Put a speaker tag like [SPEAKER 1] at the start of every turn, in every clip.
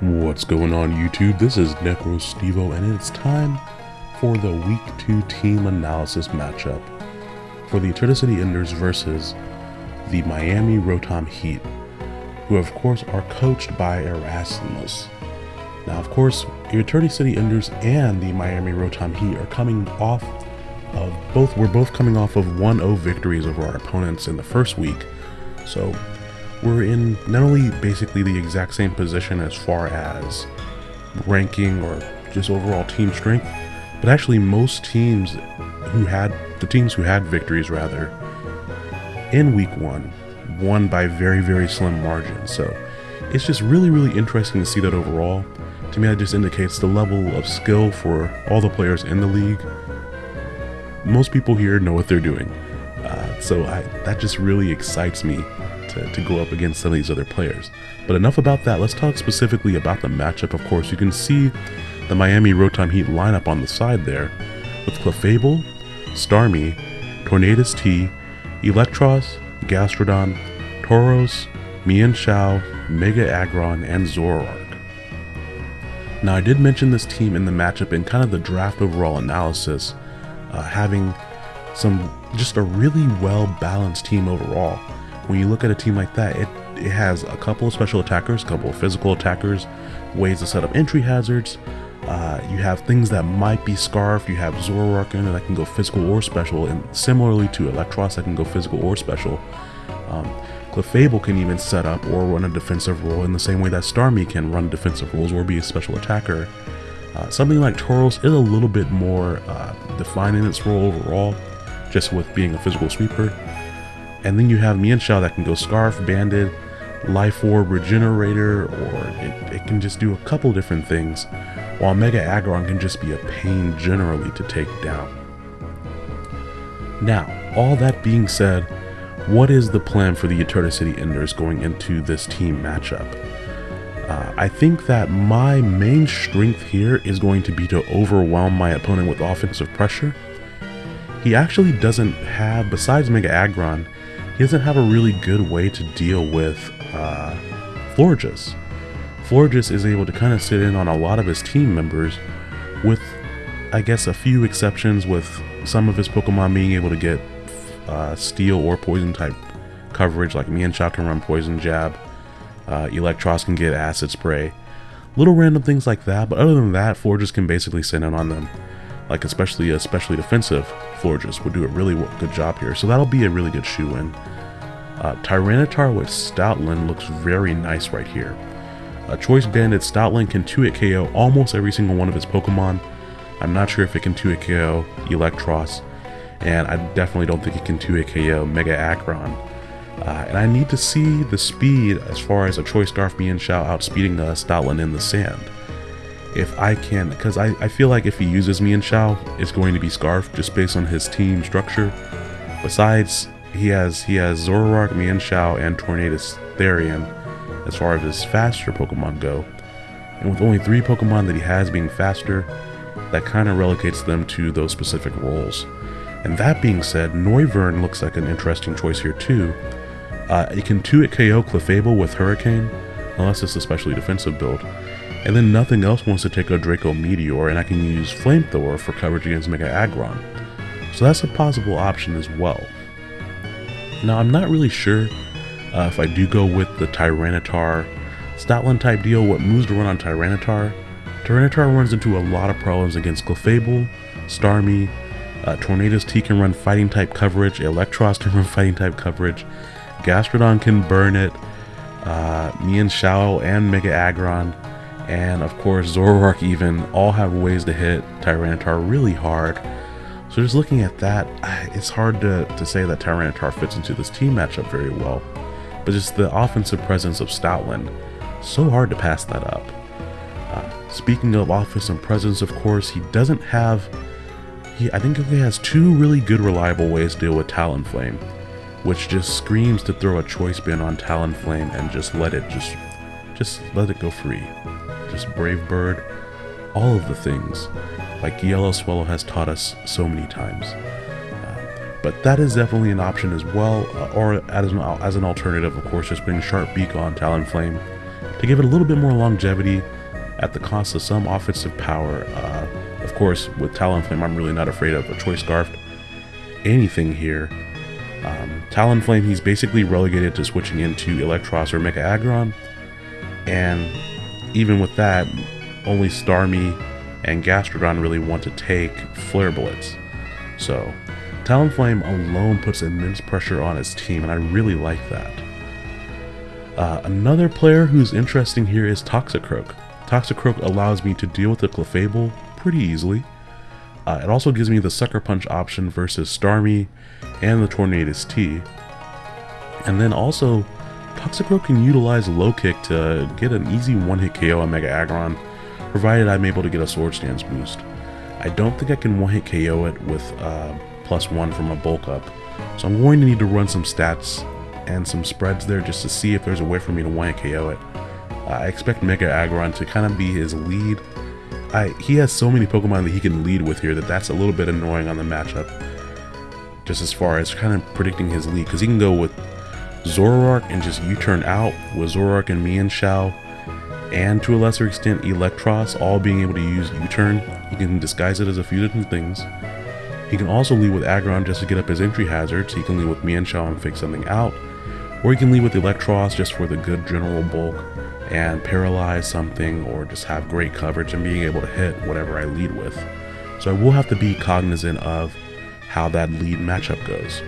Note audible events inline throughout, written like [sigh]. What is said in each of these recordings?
[SPEAKER 1] What's going on YouTube? This is NecroStevo and it's time for the Week 2 team analysis matchup for the Eterna City Enders versus the Miami Rotom Heat, who of course are coached by Erasmus. Now of course, the Eterna City Enders and the Miami Rotom Heat are coming off of both, we're both coming off of 1-0 victories over our opponents in the first week, so we're in not only basically the exact same position as far as ranking or just overall team strength, but actually most teams who had the teams who had victories rather in week one won by very very slim margins. So it's just really really interesting to see that overall. To me, that just indicates the level of skill for all the players in the league. Most people here know what they're doing, uh, so I, that just really excites me to, to go up against some of these other players. But enough about that, let's talk specifically about the matchup. Of course, you can see the Miami Rotom Heat lineup on the side there with Clefable, Starmie, Tornadus T, Eelektross, Gastrodon, Tauros, Mienshao, Mega Aggron, and Zoroark. Now I did mention this team in the matchup in kind of the draft overall analysis, uh, having some just a really well balanced team overall when you look at a team like that, it, it has a couple of special attackers, a couple of physical attackers, ways to set up entry hazards. Uh, you have things that might be Scarf. You have Zoroark in that can go physical or special, and similarly to Eelektross that can go physical or special. Um, Clefable can even set up or run a defensive role in the same way that Starmie can run defensive roles or be a special attacker. Uh, something like Tauros is a little bit more uh, defined in its role overall, just with being a physical sweeper. And then you have Mienshao that can go Scarf, Banded, Life Orb, Regenerator, or it, it can just do a couple different things, while Mega Aggron can just be a pain generally to take down. Now, all that being said, what is the plan for the Eterna City Enders going into this team matchup? Uh, I think that my main strength here is going to be to overwhelm my opponent with offensive pressure. He actually doesn't have, besides Mega Aggron, he doesn't have a really good way to deal with uh, Florges. Florges is able to kind of sit in on a lot of his team members with, I guess, a few exceptions with some of his Pokemon being able to get uh, steel or poison type coverage, like Mienshao can run Poison Jab, uh, Eelektross can get Acid Spray, little random things like that, but other than that, Florges can basically sit in on them like especially especially defensive Florges would do a really good job here. So that'll be a really good shoe-in. Uh, Tyranitar with Stoutland looks very nice right here. A Choice Banded Stoutland can 2-hit KO almost every single one of his Pokemon. I'm not sure if it can 2-hit KO Eelektross, and I definitely don't think it can 2-hit KO Mega Aggron. Uh, and I need to see the speed as far as a Choice Scarf Mienshao outspeeding the Stoutland in the sand if I can, because I, I feel like if he uses Mienshao, it's going to be Scarf just based on his team structure. Besides, he has he has Zoroark, Mienshao, and Tornadus Therian as far as his faster Pokemon go. And with only three Pokemon that he has being faster, that kind of relegates them to those specific roles. And that being said, Noivern looks like an interesting choice here too. Uh, it can 2-hit KO Clefable with Hurricane, unless it's a specially defensive build and then nothing else wants to take a Draco Meteor, and I can use Flamethrower for coverage against Mega Aggron. So that's a possible option as well. Now, I'm not really sure uh, if I do go with the Tyranitar Stoutland type deal, what moves to run on Tyranitar. Tyranitar runs into a lot of problems against Clefable, Starmie, uh, Tornadus T can run fighting type coverage, Eelektross [laughs] can run fighting type coverage, Gastrodon can burn it, uh, Mienshao and Mega Aggron and of course Zoroark even all have ways to hit Tyranitar really hard. So just looking at that, it's hard to, to say that Tyranitar fits into this team matchup very well. But just the offensive presence of Stoutland, so hard to pass that up. Uh, speaking of offensive presence, of course, he doesn't have... He, I think he has two really good reliable ways to deal with Talonflame, which just screams to throw a choice band on Talonflame and just let it just just let it go free just Brave Bird, all of the things, like Yellow Swallow has taught us so many times. Uh, but that is definitely an option as well, uh, or as an, as an alternative, of course, just putting Sharp Beak on Talonflame to give it a little bit more longevity at the cost of some offensive power. Uh, of course, with Talonflame, I'm really not afraid of a Choice Scarf. Anything here. Um, Talonflame, he's basically relegated to switching into Eelektross or Mega Aggron. And even with that, only Starmie and Gastrodon really want to take Flare Blitz. So, Talonflame alone puts immense pressure on his team, and I really like that. Uh, another player who's interesting here is Toxicroak. Toxicroak allows me to deal with the Clefable pretty easily. Uh, it also gives me the Sucker Punch option versus Starmie and the Tornadus T. And then also, Toxicroak can utilize Low Kick to get an easy one-hit KO on Mega Aggron, provided I'm able to get a Swords Dance boost. I don't think I can one-hit KO it with uh, plus one from a bulk up, so I'm going to need to run some stats and some spreads there just to see if there's a way for me to one-hit KO it. Uh, I expect Mega Aggron to kind of be his lead. I, he has so many Pokemon that he can lead with here that that's a little bit annoying on the matchup. Just as far as kind of predicting his lead, because he can go with Zoroark and just U-turn out with Zoroark and Mienshao, and to a lesser extent Eelektross all being able to use U-turn. He can disguise it as a few different things. He can also lead with Aggron just to get up his entry hazards. He can lead with Mienshao and fake something out. Or he can lead with Eelektross just for the good general bulk and paralyze something or just have great coverage and being able to hit whatever I lead with. So I will have to be cognizant of how that lead matchup goes.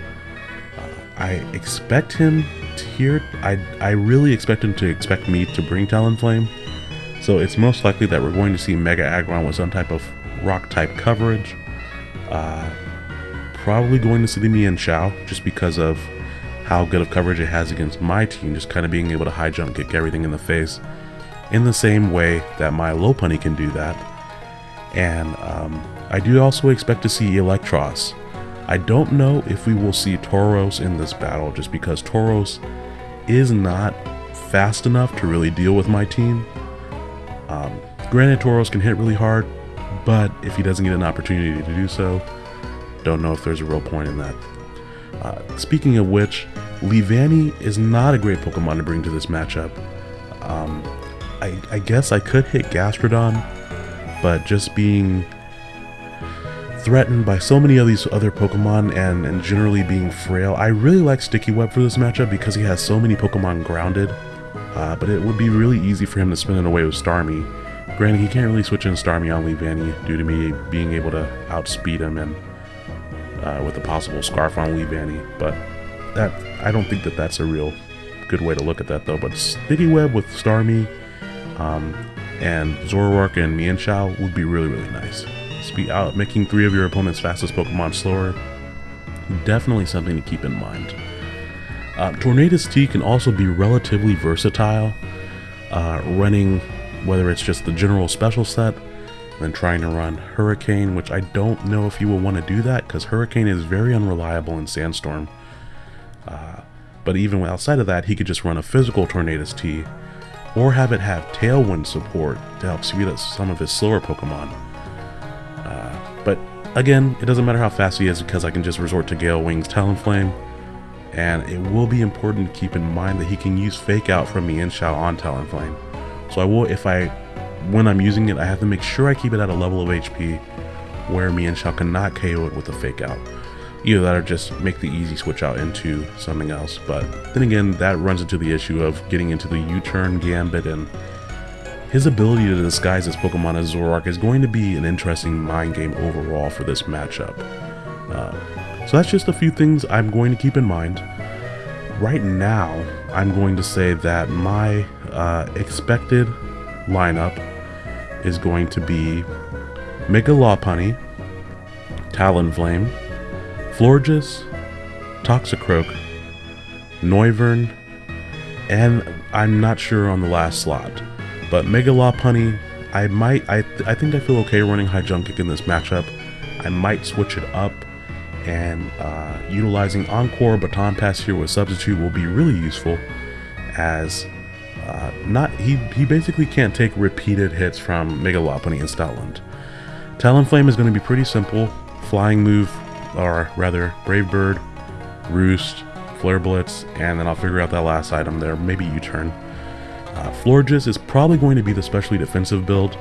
[SPEAKER 1] I expect him to hear. I I really expect him to expect me to bring Talonflame. So it's most likely that we're going to see Mega Aggron with some type of rock type coverage. Uh, probably going to see the Mienshao just because of how good of coverage it has against my team, just kind of being able to high jump, kick everything in the face, in the same way that my low Lopunny can do that. And um, I do also expect to see Eelektross. I don't know if we will see Tauros in this battle just because Tauros is not fast enough to really deal with my team. Um, granted, Tauros can hit really hard, but if he doesn't get an opportunity to do so, don't know if there's a real point in that. Uh, speaking of which, Leavanny is not a great Pokemon to bring to this matchup. Um, I, I guess I could hit Gastrodon, but just being threatened by so many of these other Pokemon and, and generally being frail. I really like Sticky Web for this matchup because he has so many Pokemon grounded, uh, but it would be really easy for him to spin it away with Starmie. Granted, he can't really switch in Starmie on Leavanny due to me being able to outspeed him and uh, with a possible Scarf on Leavanny, but that I don't think that that's a real good way to look at that though. But Sticky Web with Starmie um, and Zoroark and Mienshao would be really, really nice speed out, making three of your opponent's fastest Pokemon slower. Definitely something to keep in mind. Uh, Tornadus T can also be relatively versatile, uh, running whether it's just the general special set, then trying to run Hurricane, which I don't know if you will want to do that because Hurricane is very unreliable in Sandstorm. Uh, but even outside of that, he could just run a physical Tornadus T, or have it have Tailwind support to help speed up some of his slower Pokemon. Again, it doesn't matter how fast he is because I can just resort to Gale Wing's Talonflame. And it will be important to keep in mind that he can use Fake Out from Mienshao on Talonflame. So I will, if I, when I'm using it, I have to make sure I keep it at a level of HP where Mienshao cannot KO it with a Fake Out. Either that or just make the easy switch out into something else. But then again, that runs into the issue of getting into the U-turn gambit and his ability to disguise his Pokemon as Zoroark is going to be an interesting mind game overall for this matchup. Uh, so that's just a few things I'm going to keep in mind. Right now, I'm going to say that my uh, expected lineup is going to be Mega Lopunny, Talonflame, Florges, Toxicroak, Noivern, and I'm not sure on the last slot. But Mega Lopunny, I might, I, th I think I feel okay running High Jump Kick in this matchup. I might switch it up and uh, utilizing Encore Baton Pass here with Substitute will be really useful as uh, not he, he basically can't take repeated hits from Mega Lopunny and Stoutland. Talonflame is going to be pretty simple. Flying move, or rather Brave Bird, Roost, Flare Blitz, and then I'll figure out that last item there, maybe U-turn. Uh, Florges is probably going to be the specially defensive build.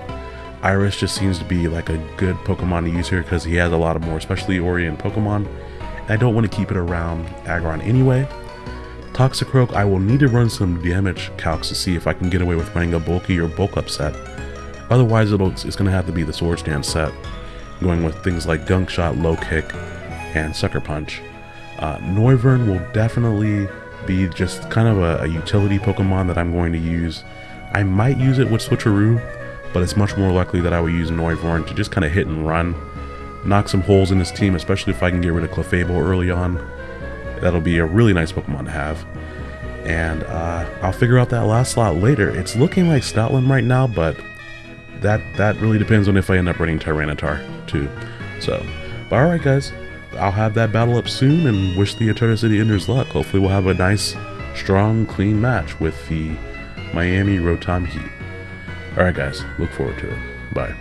[SPEAKER 1] Iris just seems to be like a good Pokemon to use here because he has a lot of more specially oriented Pokemon. And I don't want to keep it around Aggron anyway. Toxicroak, I will need to run some damage calcs to see if I can get away with running a bulky or bulk up set. Otherwise, it's going to have to be the Swords Dance set, going with things like Gunk Shot, Low Kick, and Sucker Punch. Uh, Noivern will definitely be just kind of a, a, utility Pokemon that I'm going to use. I might use it with Switcheroo, but it's much more likely that I will use Noivern to just kind of hit and run. Knock some holes in this team, especially if I can get rid of Clefable early on. That'll be a really nice Pokemon to have. And uh, I'll figure out that last slot later. It's looking like Stoutland right now, but that that really depends on if I end up running Tyranitar too. So, but alright guys, I'll have that battle up soon and wish the Eterna City Enders luck. Hopefully we'll have a nice, strong, clean match with the Miami Rotom Heat. Alright guys, look forward to it. Bye.